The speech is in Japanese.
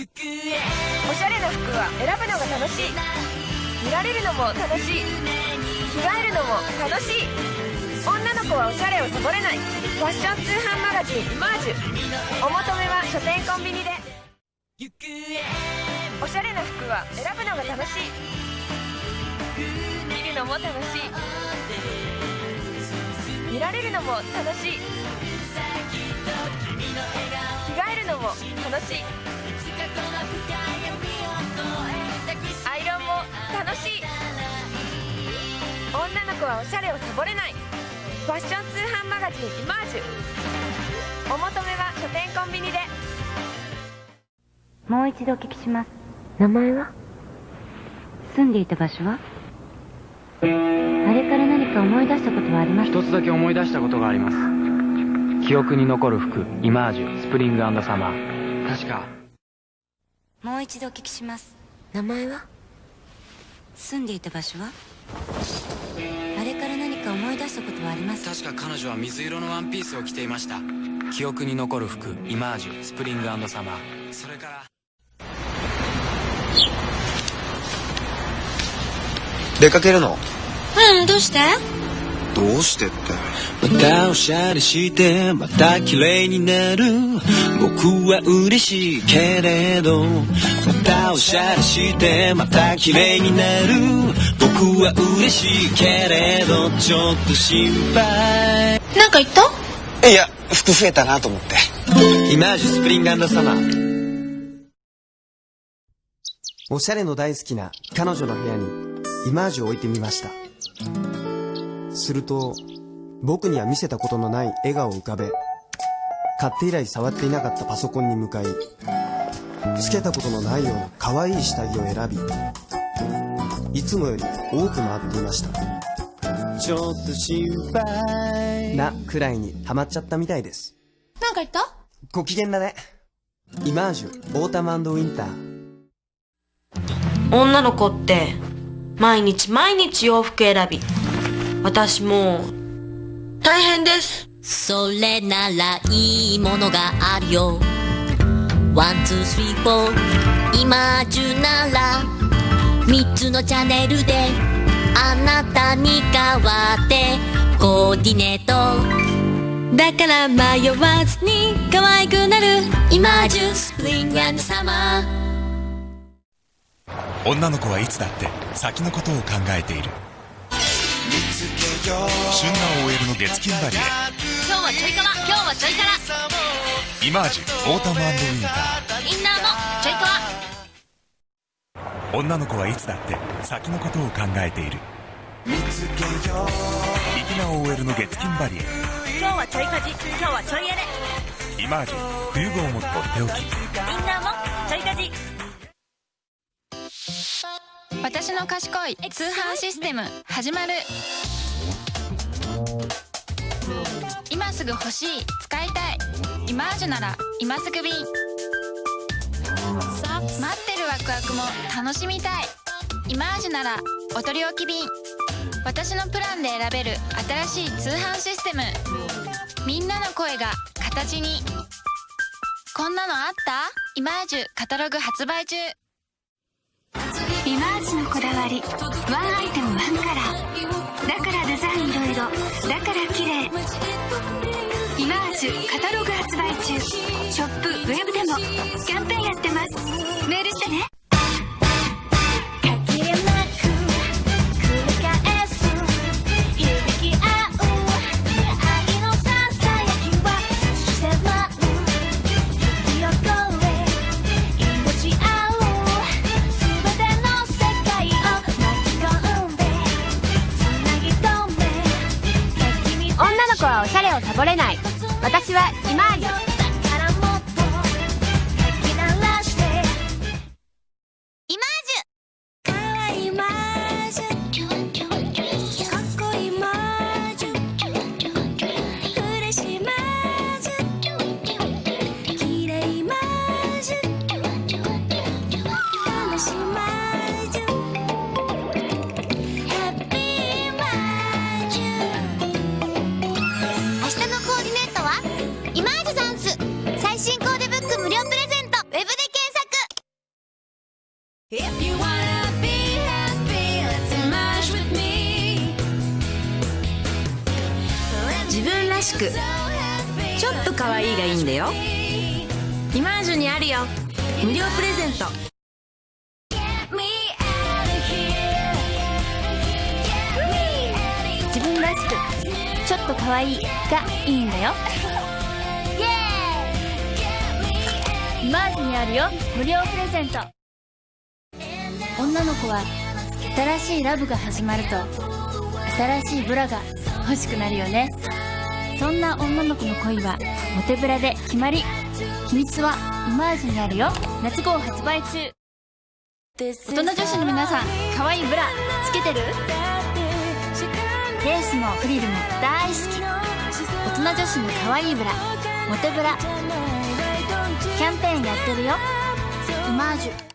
おしゃれな服は選ぶのが楽しい。見られるのも楽しい。着替えるのも楽しい。女の子はおしゃれをサボれない。ファッション通販マガジン「イマージュ」お求めは書店コンビニで。おしゃれな服は選ぶのが楽しい。見るのも楽しい。見られるのも楽しい。着替えるのも楽しい。はおしゃれをサボれない。ファッション通販マガジン「イマージュ」お求めは書店コンビニで。もう一度お聞きします。名前は？住んでいた場所は？あれから何か思い出したことはあります一つだけ思い出したことがあります。記憶に残る服イマージュスプリングサマー。確か。もう一度お聞きします。名前は？住んでいた場所は？確か彼女は水色のワンピースを着ていました。記憶に残る服イマージュスプリングサマー。それから。出かけるの？うんどうして？どうしてって？またおしゃれしてまた綺麗になる。僕は嬉しいけれどまたおしゃれしてまた綺麗になる僕は嬉しいけれどちょっと心配。なんか言った？いや服増えたなと思って。イマージュスプリングサマーおしゃれの大好きな彼女の部屋にイマージュを置いてみました。すると僕には見せたことのない笑顔を浮かべ買って以来触っていなかったパソコンに向かいつけたことのないような可愛い下着を選びいつもより多く回っていました。ちょっと心配。なくらいにハマっちゃったみたいです。なんか言った？ご機嫌だね。イマージュオータムウィンター。女の子って毎日毎日洋服選び。私もう大変です。それならいいものがあるよ。 one two three four。今中なら3つのチャンネルであなたに代わってコーディネート。だから迷わずに可愛くなる今中 spring summer。女の子はいつだって先のことを考えている。旬な OL の月金バリエ。今日はちょいかわ今日はちょいからイマージュオータムウィンタインナー女の子はいつだって先のことを考えている。粋な OL の月金バリエ今日はちょいかじ今日はちょいやれイマージュ。冬号もとっておき。インナーもちょいかじ私の賢い通販システム始まる。今すぐ欲しい使いたい。イマージュなら今すぐ便クワクも楽しみたい。イマージュならお取り置き便。私のプランで選べる新しい通販システム。みんなの声が形に。こんなのあった？イマージュカタログ発売中。イマージュのこだわり。ワンアイテムワンカラーだからデザインいろいろだから綺麗。イマージュカタログ発売中。ショップウェブでも。をサボれない。私はひまわり。日のコーディネートはイマージュザンス。最新コーデブック無料プレゼント。ウェブで検索。Happy, 自分らしくちょっと可愛いがいいんだよ。イマージュにあるよ。無料プレゼント。と可愛い。がいいんだよ。イマージにあるよ。無料プレゼント。女の子は新しいラブが始まると新しいブラが欲しくなるよね。そんな女の子の恋はモテブラで決まり。秘密はイマージにあるよ。夏号発売中。大人女子の皆さん可愛いブラつけてる？レースもフリルも大好き。大人女子の可愛いブラ。モテブラ。キャンペーンやってるよ。イマージュ。